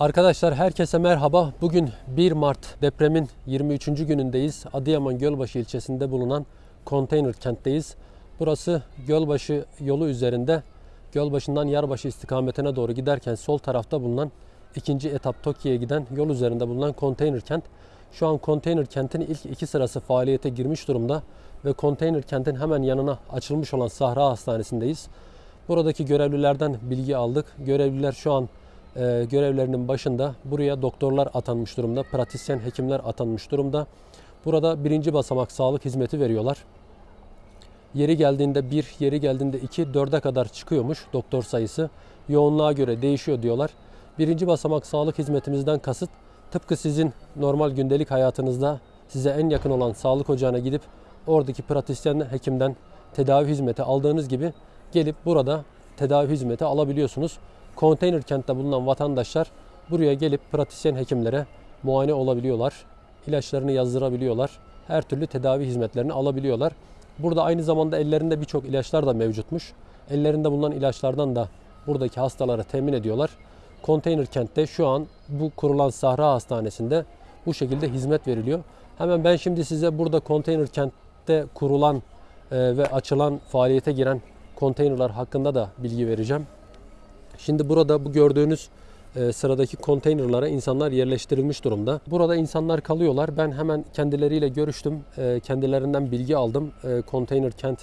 Arkadaşlar herkese merhaba. Bugün 1 Mart depremin 23. günündeyiz. Adıyaman Gölbaşı ilçesinde bulunan konteyner kentteyiz. Burası Gölbaşı yolu üzerinde Gölbaşı'ndan Yarbaşı istikametine doğru giderken sol tarafta bulunan ikinci etap Tokyo'ya giden yol üzerinde bulunan konteyner kent. Şu an konteyner kentin ilk iki sırası faaliyete girmiş durumda ve konteyner kentin hemen yanına açılmış olan Sahra Hastanesi'ndeyiz. Buradaki görevlilerden bilgi aldık. Görevliler şu an e, görevlerinin başında. Buraya doktorlar atanmış durumda, pratisyen hekimler atanmış durumda. Burada birinci basamak sağlık hizmeti veriyorlar. Yeri geldiğinde 1, yeri geldiğinde 2, 4'e kadar çıkıyormuş doktor sayısı. Yoğunluğa göre değişiyor diyorlar. Birinci basamak sağlık hizmetimizden kasıt tıpkı sizin normal gündelik hayatınızda size en yakın olan sağlık ocağına gidip oradaki pratisyen hekimden tedavi hizmeti aldığınız gibi gelip burada tedavi hizmeti alabiliyorsunuz. Konteyner kentte bulunan vatandaşlar buraya gelip pratisyen hekimlere muayene olabiliyorlar. ilaçlarını yazdırabiliyorlar. Her türlü tedavi hizmetlerini alabiliyorlar. Burada aynı zamanda ellerinde birçok ilaçlar da mevcutmuş. Ellerinde bulunan ilaçlardan da buradaki hastalara temin ediyorlar. Konteyner kentte şu an bu kurulan Sahra Hastanesi'nde bu şekilde hizmet veriliyor. Hemen ben şimdi size burada konteyner kentte kurulan e, ve açılan faaliyete giren konteynerlar hakkında da bilgi vereceğim. Şimdi burada bu gördüğünüz e, sıradaki konteynerlara insanlar yerleştirilmiş durumda. Burada insanlar kalıyorlar. Ben hemen kendileriyle görüştüm. E, kendilerinden bilgi aldım. E, konteyner kent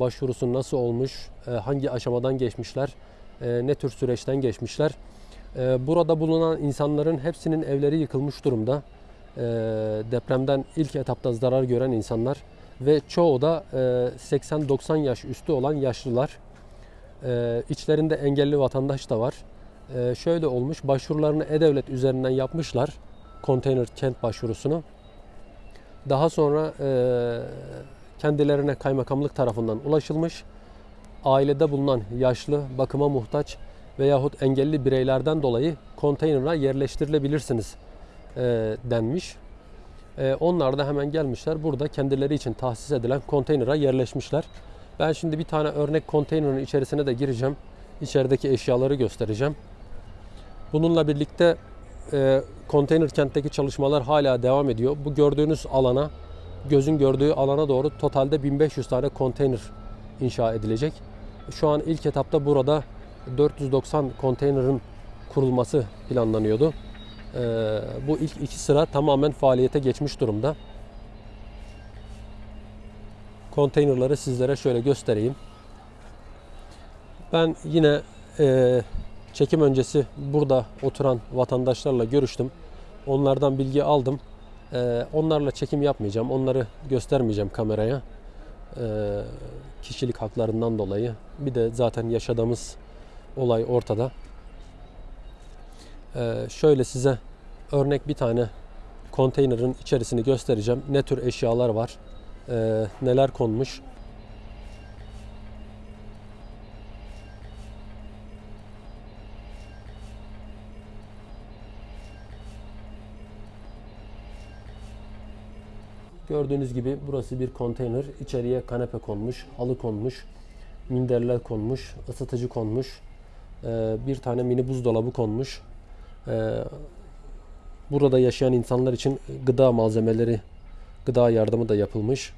başvurusu nasıl olmuş, hangi aşamadan geçmişler, ne tür süreçten geçmişler. Burada bulunan insanların hepsinin evleri yıkılmış durumda. Depremden ilk etapta zarar gören insanlar ve çoğu da e, 80-90 yaş üstü olan yaşlılar. Ee, içlerinde engelli vatandaş da var. Ee, şöyle olmuş, başvurularını E-Devlet üzerinden yapmışlar. Konteyner kent başvurusunu. Daha sonra e, kendilerine kaymakamlık tarafından ulaşılmış. Ailede bulunan yaşlı, bakıma muhtaç veyahut engelli bireylerden dolayı konteynera yerleştirilebilirsiniz e, denmiş. E, onlar da hemen gelmişler. Burada kendileri için tahsis edilen konteynera yerleşmişler. Ben şimdi bir tane örnek konteynerin içerisine de gireceğim. İçerideki eşyaları göstereceğim. Bununla birlikte e, konteyner kentteki çalışmalar hala devam ediyor. Bu gördüğünüz alana, gözün gördüğü alana doğru totalde 1500 tane konteyner inşa edilecek. Şu an ilk etapta burada 490 konteynerin kurulması planlanıyordu. E, bu ilk iki sıra tamamen faaliyete geçmiş durumda konteynerları sizlere şöyle göstereyim. Ben yine e, çekim öncesi burada oturan vatandaşlarla görüştüm. Onlardan bilgi aldım. E, onlarla çekim yapmayacağım. Onları göstermeyeceğim kameraya. E, kişilik haklarından dolayı. Bir de zaten yaşadığımız olay ortada. E, şöyle size örnek bir tane konteynerin içerisini göstereceğim. Ne tür eşyalar var e, neler konmuş. Gördüğünüz gibi burası bir konteyner. İçeriye kanepe konmuş, halı konmuş, minderler konmuş, ısıtıcı konmuş, e, bir tane mini buzdolabı konmuş. E, burada yaşayan insanlar için gıda malzemeleri gıda yardımı da yapılmış.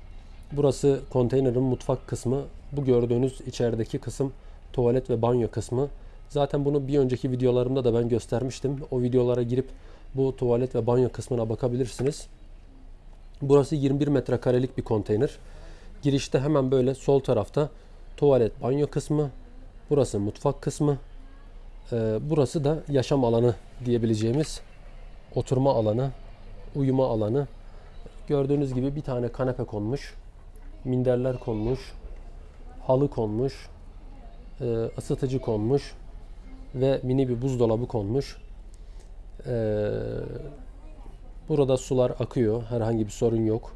Burası konteynerin mutfak kısmı. Bu gördüğünüz içerideki kısım tuvalet ve banyo kısmı. Zaten bunu bir önceki videolarımda da ben göstermiştim. O videolara girip bu tuvalet ve banyo kısmına bakabilirsiniz. Burası 21 metrekarelik bir konteyner. Girişte hemen böyle sol tarafta tuvalet, banyo kısmı. Burası mutfak kısmı. Ee, burası da yaşam alanı diyebileceğimiz oturma alanı, uyuma alanı. Gördüğünüz gibi bir tane kanepe konmuş. Minderler konmuş. Halı konmuş. E, ısıtıcı konmuş. Ve mini bir buzdolabı konmuş. E, burada sular akıyor. Herhangi bir sorun yok.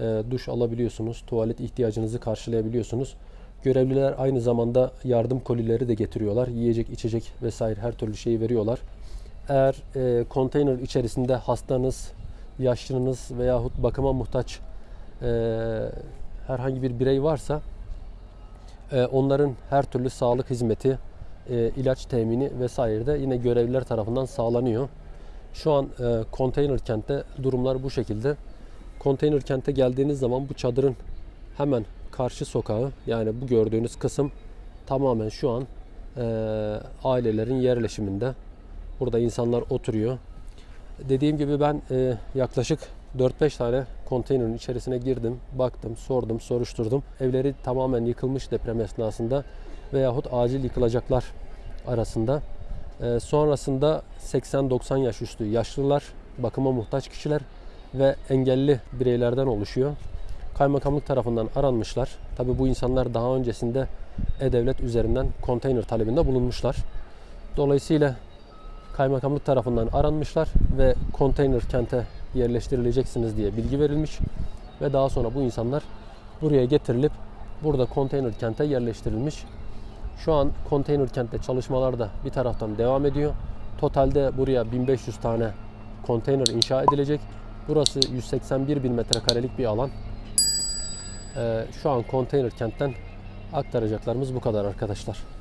E, duş alabiliyorsunuz. Tuvalet ihtiyacınızı karşılayabiliyorsunuz. Görevliler aynı zamanda yardım kolileri de getiriyorlar. Yiyecek, içecek vesaire her türlü şeyi veriyorlar. Eğer e, konteyner içerisinde hastanız, yaşlınız veyahut bakıma muhtaç e, herhangi bir birey varsa e, onların her türlü sağlık hizmeti, e, ilaç temini vesaire de yine görevliler tarafından sağlanıyor. Şu an e, konteyner kentte durumlar bu şekilde. Konteyner kente geldiğiniz zaman bu çadırın hemen karşı sokağı yani bu gördüğünüz kısım tamamen şu an e, ailelerin yerleşiminde. Burada insanlar oturuyor. Dediğim gibi ben e, yaklaşık 4-5 tane konteynerin içerisine girdim, baktım, sordum, soruşturdum. Evleri tamamen yıkılmış deprem esnasında veyahut acil yıkılacaklar arasında. E, sonrasında 80-90 yaş üstü yaşlılar, bakıma muhtaç kişiler ve engelli bireylerden oluşuyor. Kaymakamlık tarafından aranmışlar. Tabi bu insanlar daha öncesinde E-Devlet üzerinden konteyner talebinde bulunmuşlar. Dolayısıyla kaymakamlık tarafından aranmışlar ve konteyner kente yerleştirileceksiniz diye bilgi verilmiş ve daha sonra bu insanlar buraya getirilip burada konteyner kente yerleştirilmiş. Şu an konteyner kentte çalışmalar da bir taraftan devam ediyor. Totalde buraya 1500 tane konteyner inşa edilecek. Burası 181 bin metrekarelik bir alan. Ee, şu an konteyner kentten aktaracaklarımız bu kadar arkadaşlar.